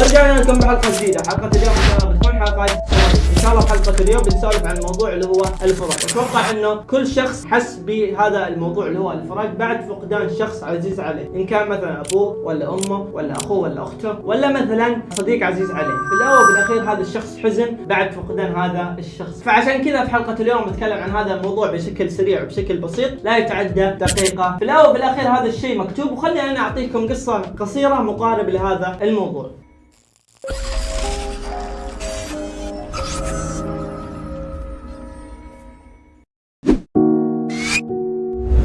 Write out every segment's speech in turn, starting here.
رجعنا لكم بحلقة جديدة. حلقة اليوم إن شاء الله بتكون حلقة إن شاء الله بحلقه اليوم بنسولف عن الموضوع اللي هو الفراق. أتوقع إنه كل شخص حس بهذا الموضوع اللي هو الفراق بعد فقدان شخص عزيز عليه. إن كان مثلا أبوه ولا أمه ولا أخوه ولا أخته ولا مثلا صديق عزيز عليه. في الأول وبالاخير هذا الشخص حزن بعد فقدان هذا الشخص. فعشان كذا في حلقة اليوم بتكلم عن هذا الموضوع بشكل سريع وبشكل بسيط لا يتعدى دقيقة. في الأول وبالاخير هذا الشيء مكتوب وخلي أنا أعطيكم قصة قصيرة مقارب لهذا الموضوع.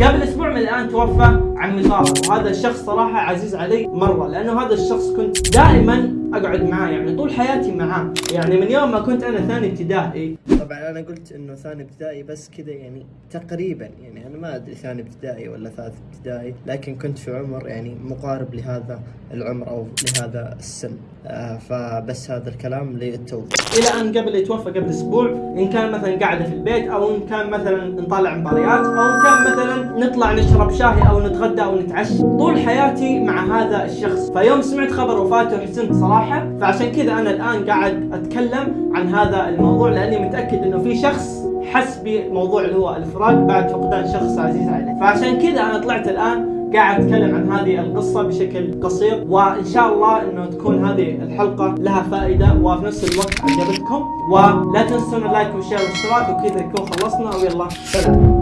قبل أسبوع من الآن توفى عمي طارق وهذا الشخص صراحة عزيز علي مرة لأنه هذا الشخص كنت دائما أقعد معاه يعني طول حياتي معاه. يعني من يوم ما كنت أنا ثاني ابتدائي. طبعا أنا قلت إنه ثاني ابتدائي بس كذا يعني تقريبا يعني أنا ما أدري ثاني ابتدائي ولا ثالث ابتدائي لكن كنت في عمر يعني مقارب لهذا العمر أو لهذا السن. آه فبس هذا الكلام للتوضيح. إلى أن قبل يتوفى قبل أسبوع إن كان مثلا قاعدة في البيت أو إن كان مثلا نطالع مباريات أو إن كان مثلا نطلع نشرب شاي أو نتغدى أو نتعشى. طول حياتي مع هذا الشخص. فيوم سمعت خبر وفاته حزنت صراحة فعشان كذا أنا الآن قاعد أتكلم عن هذا الموضوع لأني متأكد إنه في شخص حس بموضوع اللي هو الفراق بعد فقدان شخص عزيز عليه. فعشان كذا أنا طلعت الآن قاعد أتكلم عن هذه القصة بشكل قصير وإن شاء الله إنه تكون هذه الحلقة لها فائدة وفي نفس الوقت عجبتكم. ولا تنسون اللايك والشير والاشتراك وكذا نكون خلصنا. ويلا سلام.